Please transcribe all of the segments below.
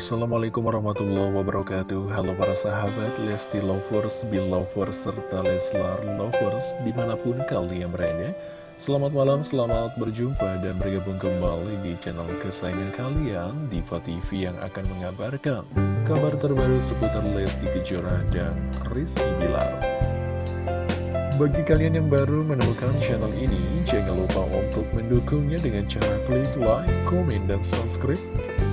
Assalamualaikum warahmatullahi wabarakatuh. Halo para sahabat Lesti Lovers, Belovers, serta Leslar Lovers Di mana pun kalian berada. Selamat malam, selamat berjumpa dan bergabung kembali di channel kesayangan kalian Diva TV yang akan mengabarkan Kabar terbaru seputar Lesti Kejora dan Rizky Bilar. Bagi kalian yang baru menemukan channel ini, jangan lupa untuk mendukungnya dengan cara klik like, komen, dan subscribe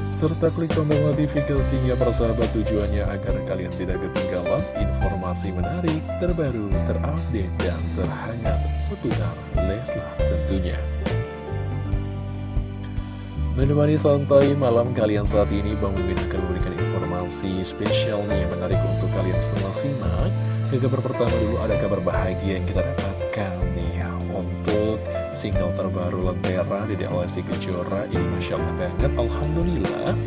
serta klik tombol notifikasinya persahabat tujuannya agar kalian tidak ketinggalan informasi menarik, terbaru, terupdate, dan terhangat seputar Leslar tentunya. Menemani santai malam kalian saat ini, Bang Mimin akan memberikan informasi spesial nih menarik untuk kalian semua simak. Ke kabar pertama dulu ada kabar bahagia yang kita dapatkan nih untuk single terbaru Lentera di Lesti Kejora ini Masya Allah banget Alhamdulillah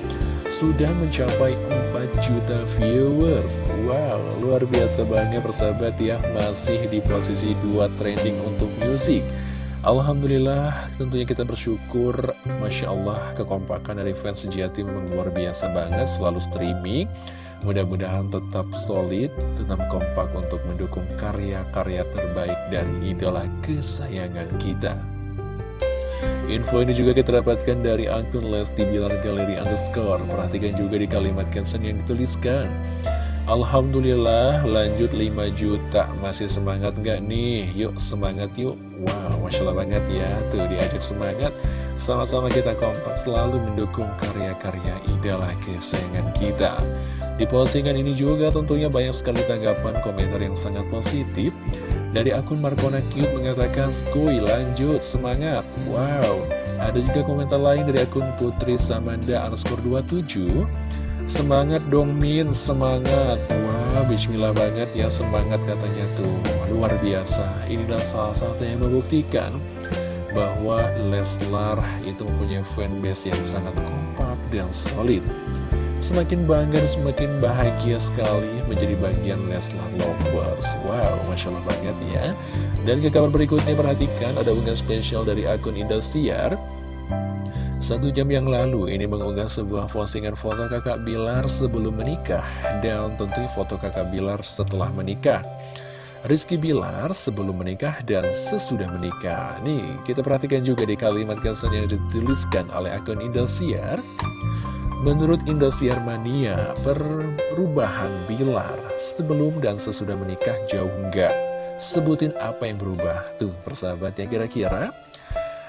sudah mencapai 4 juta viewers. Wow luar biasa banget persahabat ya masih di posisi 2 trending untuk musik Alhamdulillah tentunya kita bersyukur Masya Allah kekompakan dari fans sejati memang luar biasa banget selalu streaming Mudah-mudahan tetap solid, tetap kompak untuk mendukung karya-karya terbaik dari idola kesayangan kita. Info ini juga kita dapatkan dari akun Lesti Bilar Galeri Underscore. Perhatikan juga di kalimat caption yang dituliskan. Alhamdulillah lanjut 5 juta Masih semangat nggak nih? Yuk semangat yuk Wow Masya Allah banget ya Tuh diajak semangat Sama-sama kita kompak selalu mendukung karya-karya idola kesayangan kita Di postingan ini juga tentunya banyak sekali tanggapan komentar yang sangat positif. Dari akun Markona Cute mengatakan Skuy lanjut semangat. Wow. Ada juga komentar lain dari akun Putri Samanda underscore 27 Semangat dong Min, semangat. Wah, bismillah banget ya semangat katanya tuh. Luar biasa. Inilah salah satu yang membuktikan Bahwa Leslar itu mempunyai fanbase yang sangat kompak dan solid Semakin bangga dan semakin bahagia sekali menjadi bagian Leslar Lovers Wow, Masya Allah banget ya Dan ke kabar berikutnya perhatikan ada unggahan spesial dari akun Indosiar satu jam yang lalu ini mengunggah sebuah postingan foto kakak Bilar sebelum menikah dan tentu foto kakak Bilar setelah menikah. Rizky Bilar sebelum menikah dan sesudah menikah. Nih, kita perhatikan juga di kalimat caption yang dituliskan oleh akun Indosiar. Menurut Indosiar Mania, perubahan Bilar sebelum dan sesudah menikah jauh enggak. Sebutin apa yang berubah. Tuh, persahabat ya kira-kira.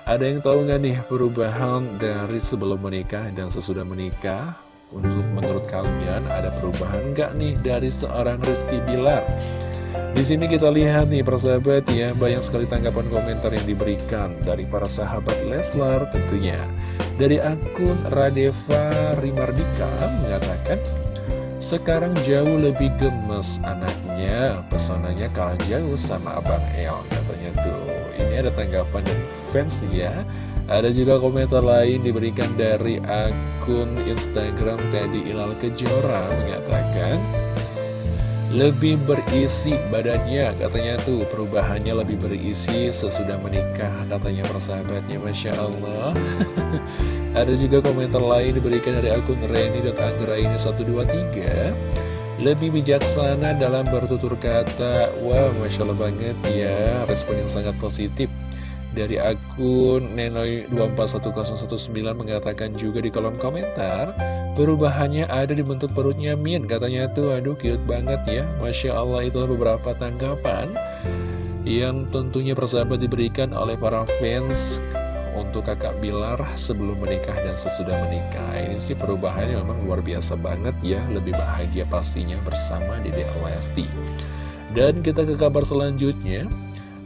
Ada yang tahu nggak nih perubahan dari sebelum menikah dan sesudah menikah? Untuk menurut kalian ada perubahan nggak nih dari seorang Rizky Bilar? Di sini kita lihat nih persahabat ya banyak sekali tanggapan komentar yang diberikan dari para sahabat Leslar tentunya. Dari akun Radeva Rimardika mengatakan sekarang jauh lebih gemes anaknya, pesonanya kalah jauh sama Abang El katanya tuh. Ini ada tanggapan dari fans ya Ada juga komentar lain diberikan dari akun Instagram Teddy Ilal Kejora Mengatakan lebih berisi badannya katanya tuh. Perubahannya lebih berisi sesudah menikah katanya persahabatnya. Masya Allah. Ada juga komentar lain diberikan dari akun Reni.anggraini 123 lebih bijaksana dalam bertutur kata. Wow Masya Allah banget ya. Respon yang sangat positif dari akun Nenoi241019 mengatakan juga di kolom komentar Perubahannya ada di bentuk perutnya Min Katanya. Tuh aduh cute banget ya. Masya Allah itulah beberapa tanggapan Yang tentunya persahabat diberikan oleh para fans Untuk kakak Bilar sebelum menikah dan sesudah menikah. Ini sih perubahannya memang luar biasa banget ya. Lebih bahagia pastinya bersama Dede Lesti. Dan kita ke kabar selanjutnya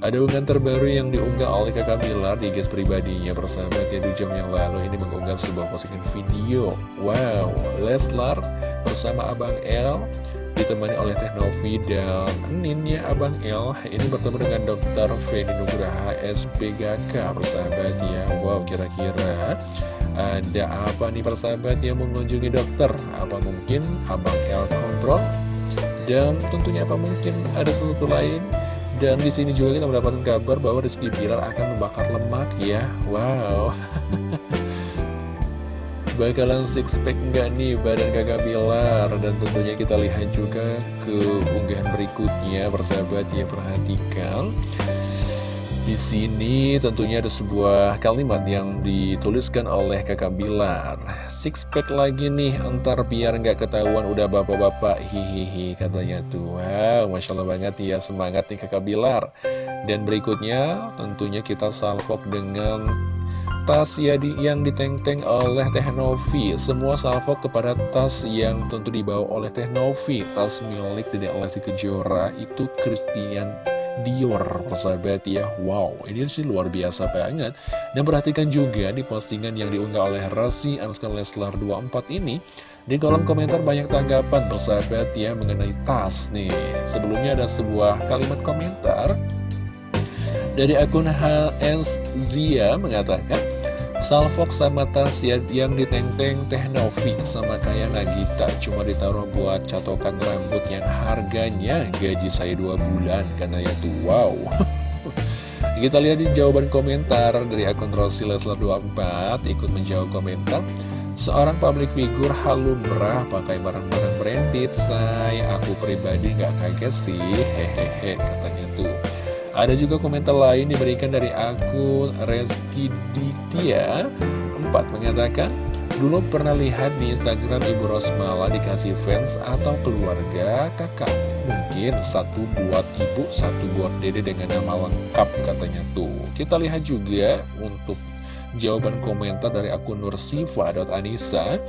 ada unggahan terbaru yang diunggah oleh kakak Bilar di guys pribadinya persahabat ya di jam yang lalu ini mengunggah sebuah postingan video Wow, Leslar bersama Abang El ditemani oleh Teknovi dan Ninnya Abang El ini bertemu dengan Dr. Feni Nugraha SPGK persahabat ya Wow, kira-kira ada apa nih persahabat yang mengunjungi dokter? Apa mungkin Abang El kontrol? Dan tentunya apa mungkin ada sesuatu lain dan di sini juga kita mendapatkan kabar bahwa Rizky Bilar akan membakar lemak ya. Wow. Bakalan six pack nggak nih badan kakak Bilar Dan tentunya kita lihat juga ke unggahan berikutnya Persahabat ya perhatikan di sini tentunya ada sebuah kalimat yang dituliskan oleh kakak Bilar. Six pack lagi nih, entar biar nggak ketahuan udah bapak-bapak. Hihihi katanya tuh. Wow, Masya Allah banget ya, semangat nih kakak Bilar. Dan berikutnya tentunya kita salvok dengan tas ya yang diteng-teng oleh Teh Novi. Semua salvok kepada tas yang tentu dibawa oleh Teh Novi. Tas milik Dedek Lesti Kejora itu Christian Dior persahabat ya. Wow ini sih luar biasa banget. Dan perhatikan juga di postingan yang diunggah oleh Rasi Anuska Leslar 24 ini Di kolom komentar banyak tanggapan persahabat ya mengenai tas nih. Sebelumnya ada sebuah kalimat komentar Dari akun HS Zia mengatakan Salfok sama tas yang diteng-teng Teh Novi sama kayak Nagita. Cuma ditaruh buat catokan rambut yang harganya gaji saya dua bulan Karena ya tuh wow. Kita lihat di jawaban komentar dari akun Rosi Leslar 24 Ikut menjawab komentar Seorang public figure halumrah pakai barang-barang branded Saya aku pribadi nggak kaget sih. Hehehe katanya ada juga komentar lain diberikan dari akun Reski Ditya. 4 mengatakan Dulu pernah lihat di Instagram Ibu Rosmala dikasih fans atau keluarga kakak. Mungkin satu buat ibu, satu buat dede dengan nama lengkap katanya tuh. Kita lihat juga untuk jawaban komentar dari akun nursifa.anissa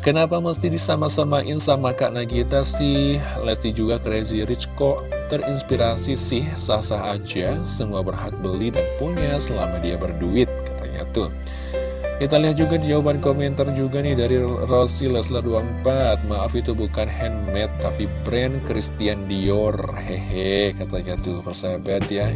Kenapa mesti disama-samain sama Kak Nagita sih? Lesti juga crazy rich kok terinspirasi sih sah-sah aja. Semua berhak beli dan punya selama dia berduit katanya tuh. Kita lihat juga jawaban komentar juga nih dari Rosi Leslar 24 Maaf itu bukan handmade tapi brand Christian Dior. Hehe katanya tuh persahabat ya.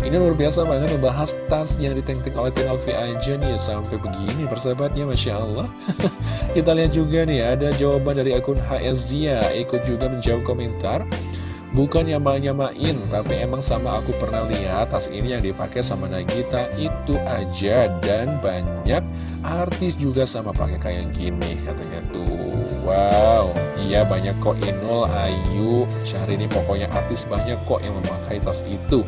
Ini luar biasa banget membahas tas yang diteng-teng oleh Tinovi aja nih Sampai begini persahabatnya Masya Allah. Kita lihat juga nih ada jawaban dari akun HS Zia. Ikut juga menjawab komentar Bukan nyama-nyamain, tapi emang sama aku pernah lihat tas ini yang dipakai sama Nagita itu aja dan banyak artis juga sama pakai kayak gini katanya tuh. Wow, iya banyak kok Inul, Ayu, Syahrini pokoknya artis banyak kok yang memakai tas itu.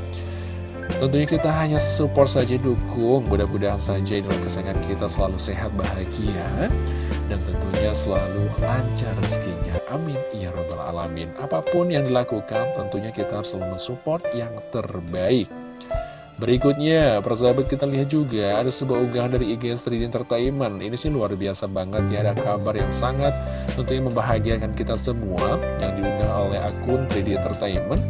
Tentunya kita hanya support saja dukung Mudah-mudahan saja dalam kesayangan kita selalu sehat bahagia Dan tentunya selalu lancar rezekinya Amin Ya Rabbal Alamin Apa pun yang dilakukan tentunya kita harus selalu mensupport yang terbaik Berikutnya, persahabat kita lihat juga ada sebuah unggahan dari IG 3D Entertainment. Ini sih luar biasa banget ya, ada kabar yang sangat tentunya membahagiakan kita semua yang diunggah oleh akun 3D Entertainment.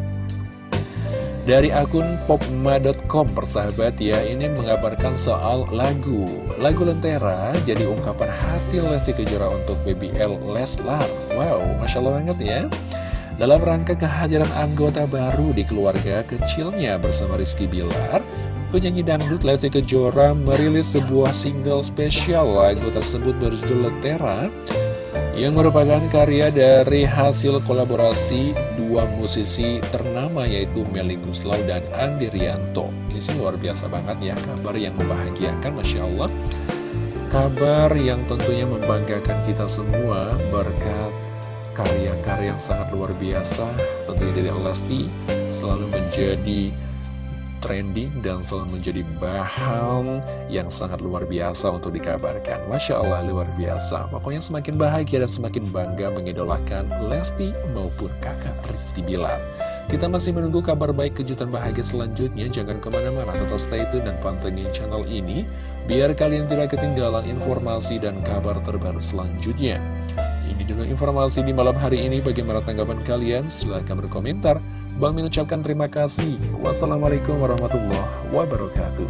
Dari akun popma.com persahabat ya Ini mengabarkan soal lagu. Lagu Lentera jadi ungkapan hati Lesti Kejora untuk BBL Leslar. Wow, Masya Allah banget ya. Dalam rangka kehadiran anggota baru di keluarga kecilnya bersama Rizky Bilar Penyanyi dangdut Lesti Kejora merilis sebuah single spesial. Lagu tersebut berjudul Lentera yang merupakan karya dari hasil kolaborasi dua musisi ternama yaitu Melly Guslau dan Andi Rianto. Ini sih luar biasa banget ya, kabar yang membahagiakan Masya Allah. Kabar yang tentunya membanggakan kita semua berkat karya-karya yang sangat luar biasa tentunya dari Lesti selalu menjadi trending dan selalu menjadi bahan yang sangat luar biasa untuk dikabarkan. Masya Allah luar biasa. Pokoknya semakin bahagia dan semakin bangga mengidolakan Lesti maupun kakak Rizky Bilar. Kita masih menunggu kabar baik kejutan bahagia selanjutnya. Jangan ke mana-mana, tetap stay tune dan pantengin channel ini. Biar kalian tidak ketinggalan informasi dan kabar terbaru selanjutnya. Ini dulu informasi di malam hari ini. Bagaimana tanggapan kalian? Silahkan berkomentar. Bang mengucapkan terima kasih. Wassalamualaikum warahmatullahi wabarakatuh.